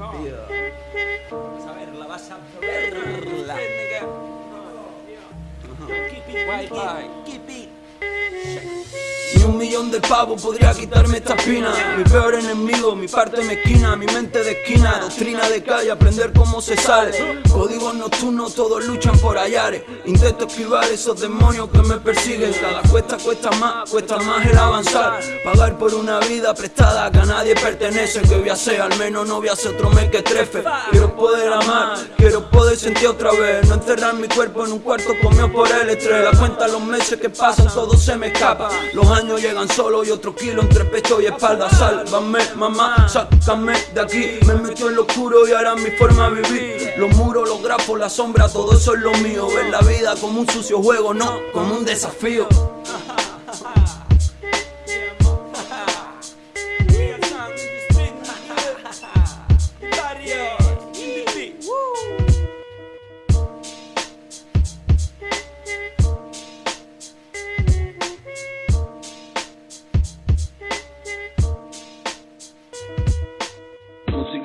Tío. Vamos a. Keep it, keep it. Ni un millón de pavos podría quitarme esta espina. Mi peor enemigo, mi parte mezquina, mi mente de esquina. Doctrina de calle, aprender cómo se sale. Códigos nocturnos, todos luchan por hallares Intento esquivar esos demonios que me persiguen. Cada cuesta cuesta más, cuesta más el avanzar. Pagar por una vida prestada que a nadie pertenece. Que voy a ser, al menos no voy a ser otro mes que trefe. Quiero poder amar, quiero poder sentir otra vez. No encerrar mi cuerpo en un cuarto comido por el estrés. La cuenta los meses que pasan, todo se me escapa. Los años llegan solo y otro kilo entre pecho y espalda. Sálvame, mamá, sácame de aquí. Me metió en lo oscuro y ahora mi forma de vivir. Los muros, los grafos, la sombra, todo eso es lo mío. Ver la vida como un sucio juego, no como un desafío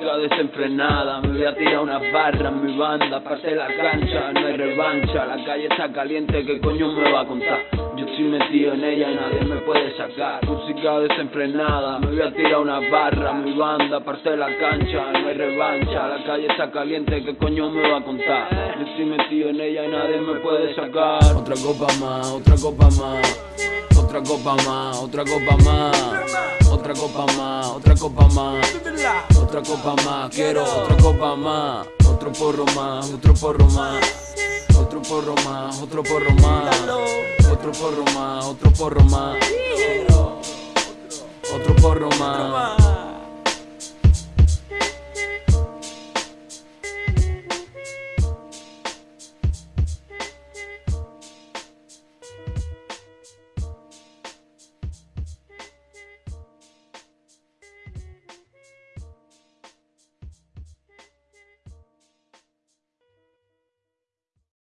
Música desenfrenada, me voy a tirar unas barras, mi banda, parte la cancha, no hay revancha, la calle está caliente, ¿qué coño me va a contar? Yo estoy metido en ella y nadie me puede sacar. Música desenfrenada, me voy a tirar unas barras, mi banda, parte la cancha, no hay revancha, la calle está caliente, ¿qué coño me va a contar? Yo estoy metido en ella y nadie me puede sacar. Otra copa más, otra copa más. Otra copa más, otra copa más, otra copa más, otra copa más, otra copa más, quiero otra copa más, otro porro más, otro porro más, otro porro más, otro porro más, otro porro más, otro porro más, otro porro más.